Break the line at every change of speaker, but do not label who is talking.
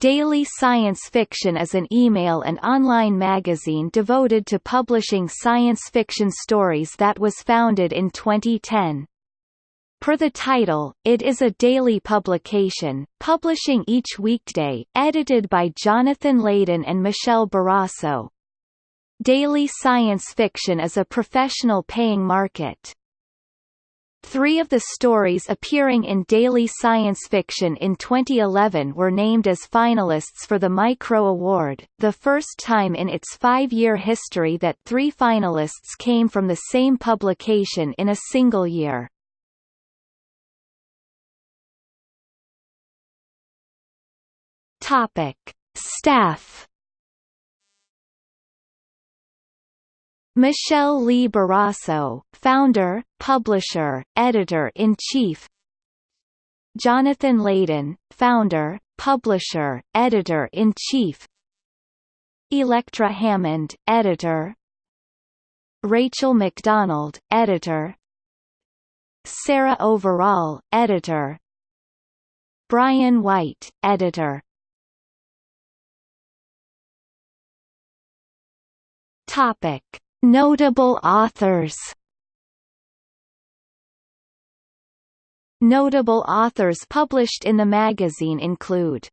Daily Science Fiction is an email and online magazine devoted to publishing science fiction stories that was founded in 2010. Per the title, it is a daily publication, publishing each weekday, edited by Jonathan Laden and Michelle Barasso. Daily science fiction is a professional paying market. Three of the stories appearing in Daily Science Fiction in 2011 were named as finalists for the Micro Award, the first time in its five-year history that three finalists came from the same publication in a single year. Topic. Staff Michelle Lee Barasso, founder, publisher, editor-in-chief Jonathan Laden, founder, publisher, editor-in-chief Elektra Hammond, editor. Rachel McDonald, editor. Sarah Overall, editor. Brian White, editor. Topic Notable authors. Notable authors published in the magazine include